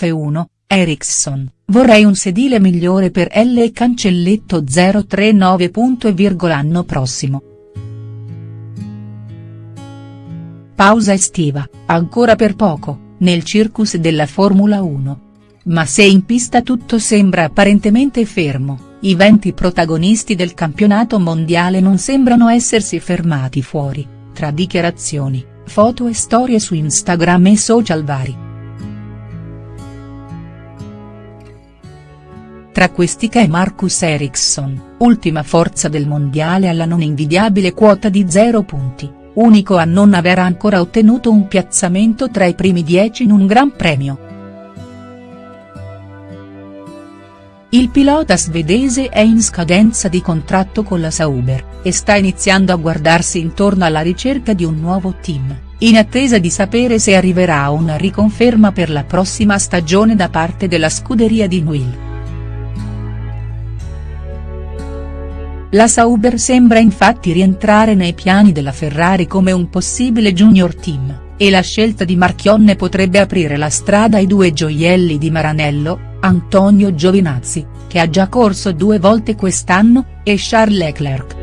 F1, Ericsson, vorrei un sedile migliore per L e cancelletto 039. L'anno prossimo. Pausa estiva, ancora per poco, nel circus della Formula 1. Ma se in pista tutto sembra apparentemente fermo, i 20 protagonisti del campionato mondiale non sembrano essersi fermati fuori, tra dichiarazioni, foto e storie su Instagram e social vari. Tra questi c'è Marcus Ericsson, ultima forza del mondiale alla non invidiabile quota di 0 punti, unico a non aver ancora ottenuto un piazzamento tra i primi 10 in un Gran Premio. Il pilota svedese è in scadenza di contratto con la Sauber, e sta iniziando a guardarsi intorno alla ricerca di un nuovo team, in attesa di sapere se arriverà una riconferma per la prossima stagione da parte della scuderia di Newell. La Sauber sembra infatti rientrare nei piani della Ferrari come un possibile junior team, e la scelta di Marchionne potrebbe aprire la strada ai due gioielli di Maranello, Antonio Giovinazzi, che ha già corso due volte quest'anno, e Charles Leclerc.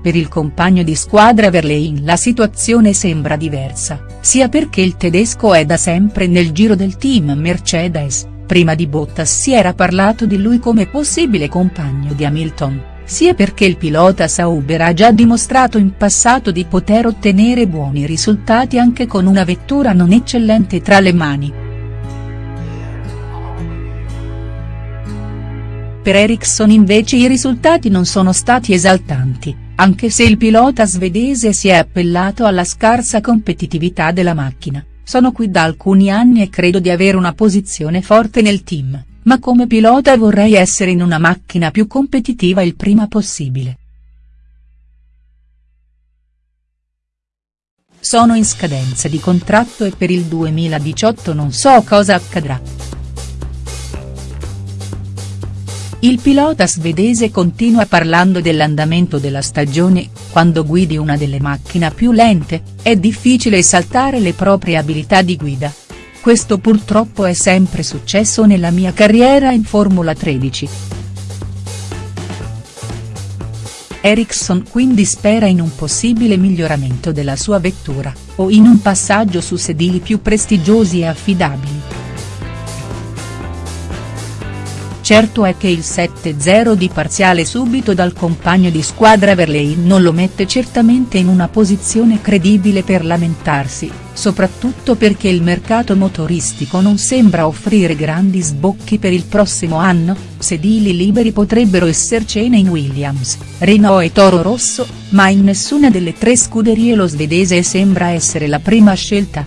Per il compagno di squadra Verlaine la situazione sembra diversa, sia perché il tedesco è da sempre nel giro del team Mercedes, prima di Bottas si era parlato di lui come possibile compagno di Hamilton sia perché il pilota Sauber ha già dimostrato in passato di poter ottenere buoni risultati anche con una vettura non eccellente tra le mani. Per Ericsson invece i risultati non sono stati esaltanti, anche se il pilota svedese si è appellato alla scarsa competitività della macchina, sono qui da alcuni anni e credo di avere una posizione forte nel team ma come pilota vorrei essere in una macchina più competitiva il prima possibile. Sono in scadenza di contratto e per il 2018 non so cosa accadrà. Il pilota svedese continua parlando dell'andamento della stagione, quando guidi una delle macchine più lente, è difficile esaltare le proprie abilità di guida. Questo purtroppo è sempre successo nella mia carriera in Formula 13. Ericsson quindi spera in un possibile miglioramento della sua vettura, o in un passaggio su sedili più prestigiosi e affidabili. Certo è che il 7-0 di parziale subito dal compagno di squadra Verlaine non lo mette certamente in una posizione credibile per lamentarsi, soprattutto perché il mercato motoristico non sembra offrire grandi sbocchi per il prossimo anno, sedili liberi potrebbero essercene in Williams, Renault e Toro Rosso, ma in nessuna delle tre scuderie lo svedese sembra essere la prima scelta.